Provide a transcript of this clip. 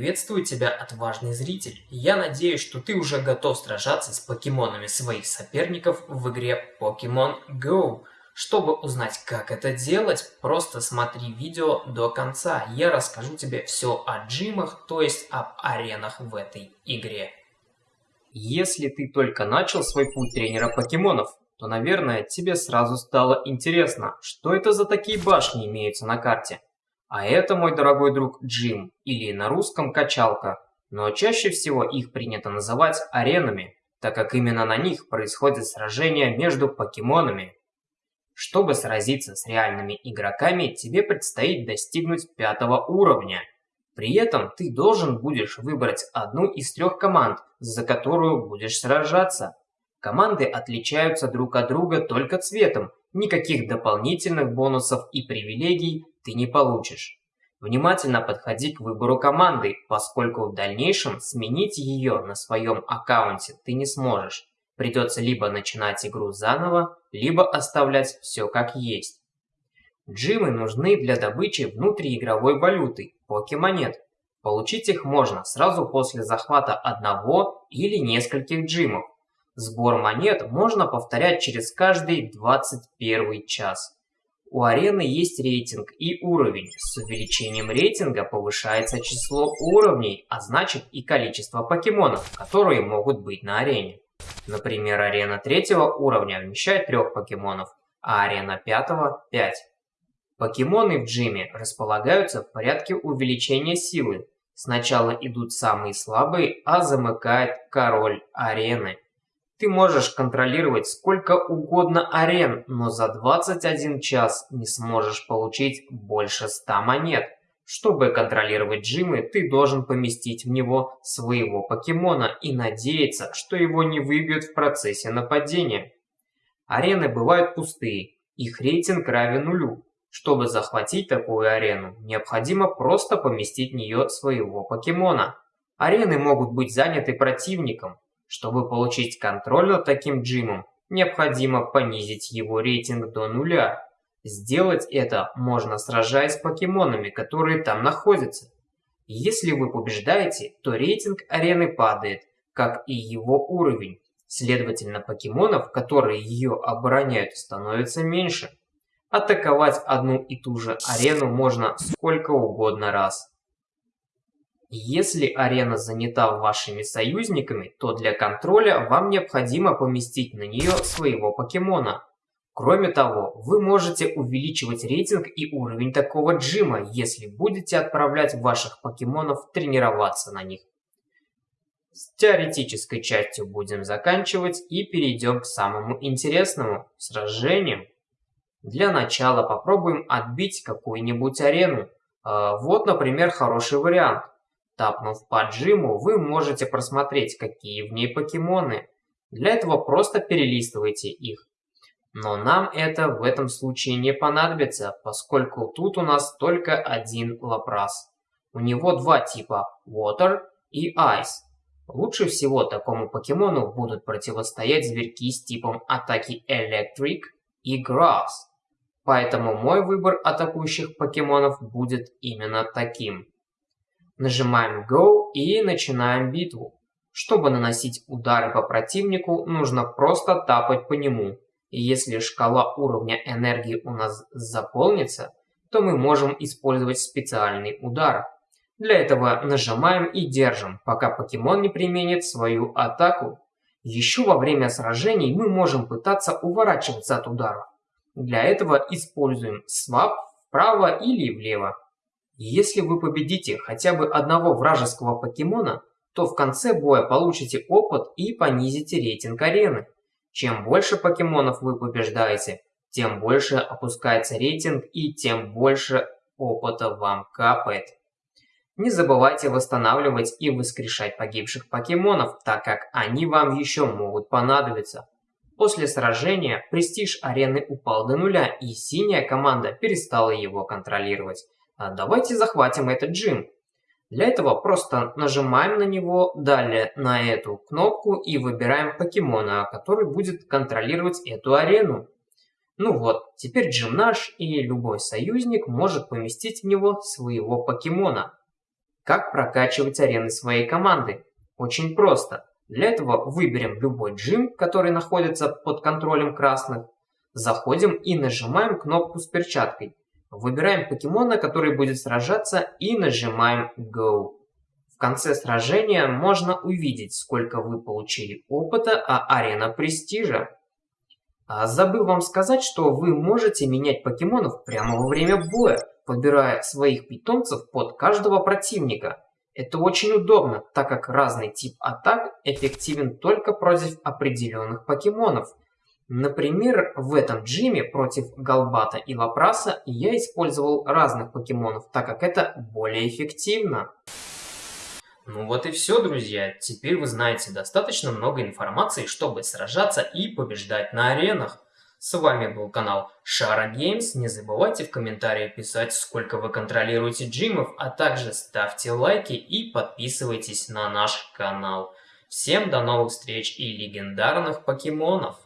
Приветствую тебя, отважный зритель. Я надеюсь, что ты уже готов сражаться с покемонами своих соперников в игре Pokemon Go. Чтобы узнать, как это делать, просто смотри видео до конца. Я расскажу тебе все о джимах, то есть об аренах в этой игре. Если ты только начал свой путь тренера покемонов, то, наверное, тебе сразу стало интересно, что это за такие башни имеются на карте. А это, мой дорогой друг, джим, или на русском качалка, но чаще всего их принято называть аренами, так как именно на них происходят сражения между покемонами. Чтобы сразиться с реальными игроками, тебе предстоит достигнуть пятого уровня. При этом ты должен будешь выбрать одну из трех команд, за которую будешь сражаться. Команды отличаются друг от друга только цветом, никаких дополнительных бонусов и привилегий ты не получишь. Внимательно подходи к выбору команды, поскольку в дальнейшем сменить ее на своем аккаунте ты не сможешь. Придется либо начинать игру заново, либо оставлять все как есть. Джимы нужны для добычи внутриигровой валюты, покемонет. Получить их можно сразу после захвата одного или нескольких джимов. Сбор монет можно повторять через каждый 21 час. У арены есть рейтинг и уровень. С увеличением рейтинга повышается число уровней, а значит и количество покемонов, которые могут быть на арене. Например, арена третьего уровня вмещает трех покемонов, а арена пятого – пять. Покемоны в джиме располагаются в порядке увеличения силы. Сначала идут самые слабые, а замыкает король арены. Ты можешь контролировать сколько угодно арен, но за 21 час не сможешь получить больше 100 монет. Чтобы контролировать джимы, ты должен поместить в него своего покемона и надеяться, что его не выбьют в процессе нападения. Арены бывают пустые, их рейтинг равен нулю. Чтобы захватить такую арену, необходимо просто поместить в нее своего покемона. Арены могут быть заняты противником, чтобы получить контроль над таким джимом, необходимо понизить его рейтинг до нуля. Сделать это можно сражаясь с покемонами, которые там находятся. Если вы побеждаете, то рейтинг арены падает, как и его уровень. Следовательно, покемонов, которые ее обороняют, становится меньше. Атаковать одну и ту же арену можно сколько угодно раз. Если арена занята вашими союзниками, то для контроля вам необходимо поместить на нее своего покемона. Кроме того, вы можете увеличивать рейтинг и уровень такого джима, если будете отправлять ваших покемонов тренироваться на них. С теоретической частью будем заканчивать и перейдем к самому интересному – сражениям. Для начала попробуем отбить какую-нибудь арену. А, вот, например, хороший вариант. Тапнув по джиму, вы можете просмотреть, какие в ней покемоны. Для этого просто перелистывайте их. Но нам это в этом случае не понадобится, поскольку тут у нас только один лапрас. У него два типа Water и Ice. Лучше всего такому покемону будут противостоять зверьки с типом атаки Electric и Grass. Поэтому мой выбор атакующих покемонов будет именно таким. Нажимаем Go и начинаем битву. Чтобы наносить удары по противнику, нужно просто тапать по нему. И если шкала уровня энергии у нас заполнится, то мы можем использовать специальный удар. Для этого нажимаем и держим, пока покемон не применит свою атаку. Еще во время сражений мы можем пытаться уворачиваться от ударов. Для этого используем свап вправо или влево. Если вы победите хотя бы одного вражеского покемона, то в конце боя получите опыт и понизите рейтинг арены. Чем больше покемонов вы побеждаете, тем больше опускается рейтинг и тем больше опыта вам капает. Не забывайте восстанавливать и воскрешать погибших покемонов, так как они вам еще могут понадобиться. После сражения престиж арены упал до нуля и синяя команда перестала его контролировать. А давайте захватим этот джим. Для этого просто нажимаем на него, далее на эту кнопку и выбираем покемона, который будет контролировать эту арену. Ну вот, теперь джим наш, и любой союзник может поместить в него своего покемона. как прокачивать арены своей команды. Очень просто. Для этого выберем любой джим, который находится под контролем красных. Заходим и нажимаем кнопку с перчаткой. Выбираем покемона, который будет сражаться и нажимаем Go. В конце сражения можно увидеть, сколько вы получили опыта, а арена престижа. А забыл вам сказать, что вы можете менять покемонов прямо во время боя, подбирая своих питомцев под каждого противника. Это очень удобно, так как разный тип атак эффективен только против определенных покемонов. Например, в этом джиме против Галбата и Лапраса я использовал разных покемонов, так как это более эффективно. Ну вот и все, друзья. Теперь вы знаете достаточно много информации, чтобы сражаться и побеждать на аренах. С вами был канал Шара Геймс. Не забывайте в комментариях писать, сколько вы контролируете джимов, а также ставьте лайки и подписывайтесь на наш канал. Всем до новых встреч и легендарных покемонов!